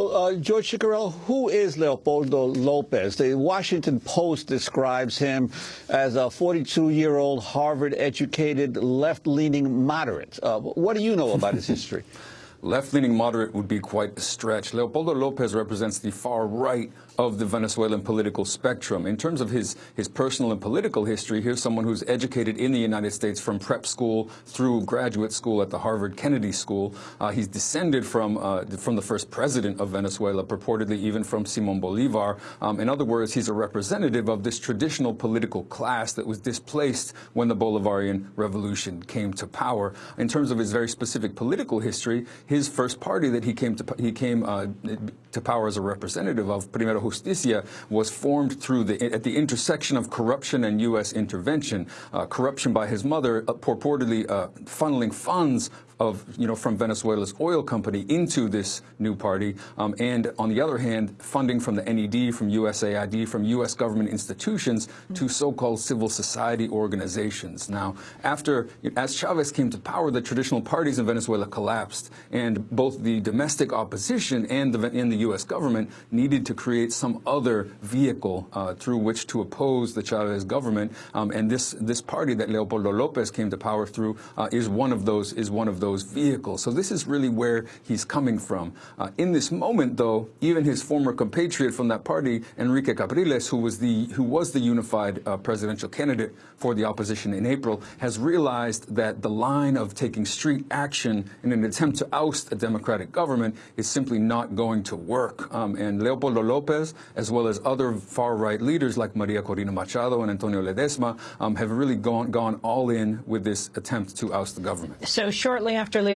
Well, uh, George Ciccariello, who is Leopoldo Lopez? The Washington Post describes him as a 42-year-old Harvard-educated, left-leaning moderate. Uh, what do you know about his history? Left-leaning moderate would be quite a stretch. Leopoldo Lopez represents the far right of the Venezuelan political spectrum. In terms of his, his personal and political history, here's someone who's educated in the United States from prep school through graduate school at the Harvard Kennedy School. Uh, he's descended from, uh, from the first president of Venezuela, purportedly even from Simon Bolivar. Um, in other words, he's a representative of this traditional political class that was displaced when the Bolivarian Revolution came to power. In terms of his very specific political history, his first party that he came to he came uh, to power as a representative of, Primera Justicia, was formed through the at the intersection of corruption and U.S. intervention. Uh, corruption by his mother, uh, purportedly uh, funneling funds of, you know, from Venezuela's oil company into this new party, um, and on the other hand, funding from the NED, from USAID, from U.S. government institutions to so-called civil society organizations. Now, after, as Chavez came to power, the traditional parties in Venezuela collapsed, and both the domestic opposition and the, the U.S. government needed to create some other vehicle uh, through which to oppose the Chavez government, um, and this, this party that Leopoldo Lopez came to power through uh, is one of those, is one of those those vehicles. So this is really where he's coming from. Uh, in this moment, though, even his former compatriot from that party, Henrique Capriles, who was the who was the unified uh, presidential candidate for the opposition in April, has realized that the line of taking street action in an attempt to oust a democratic government is simply not going to work. Um, and Leopoldo Lopez, as well as other far-right leaders like Maria Corina Machado and Antonio Ledezma, um, have really gone, gone all in with this attempt to oust the government. So shortly after